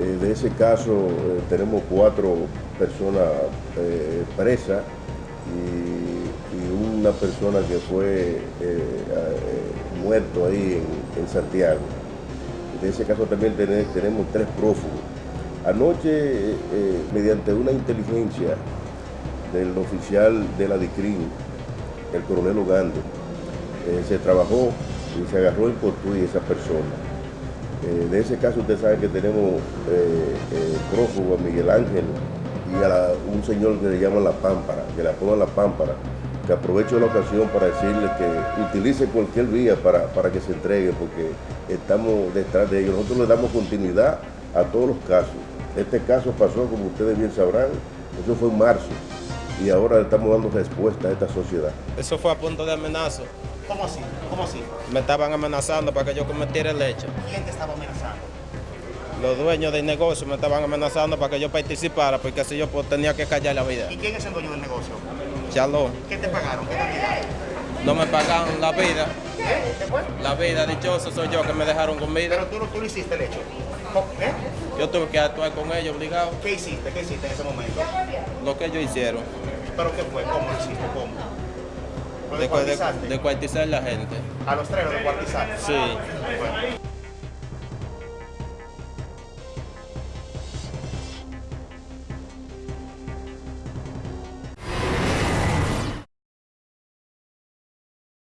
Eh, de ese caso eh, tenemos cuatro personas eh, presas y, una persona que fue muerto ahí en, Santiago. De ese caso también tenemos tres prófugos. Anoche, mediante una inteligencia del oficial de la DICRIN, el coronel Ugande, se trabajó y se agarró en Cotuí esa persona. Eh, de ese caso usted sabe que tenemos eh, eh, prófugo a Miguel Ángel y a un señor que le llaman La Pámpara, que le apodan La Pámpara, que aprovecho la ocasión para decirle que utilice cualquier vía para, para que se entregue, porque estamos detrás de ellos. Nosotros le damos continuidad a todos los casos. Este caso pasó, como ustedes bien sabrán, eso fue en marzo, y ahora estamos dando respuesta a esta sociedad. Eso fue a punto de amenaza. ¿Cómo así? ¿Cómo así? Me estaban amenazando para que yo cometiera el hecho. ¿Quién te estaba amenazando? Los dueños del negocio me estaban amenazando para que yo participara, porque así yo pues, tenía que callar la vida. ¿Y quién es el dueño del negocio? Chalón. ¿Qué te pagaron? ¿Qué cantidad? No me pagaron la vida. ¿Qué? fue? La vida, dichoso soy yo que me dejaron con vida. Pero tú, tú no hiciste el hecho. ¿Eh? Yo tuve que actuar con ellos obligado. ¿Qué hiciste? ¿Qué hiciste en ese momento? Lo que ellos hicieron. ¿Pero qué fue? ¿Cómo lo hiciste? ¿Cómo? De, de, de, cuartizar la gente. ¿A los tres de cuartizar? Sí.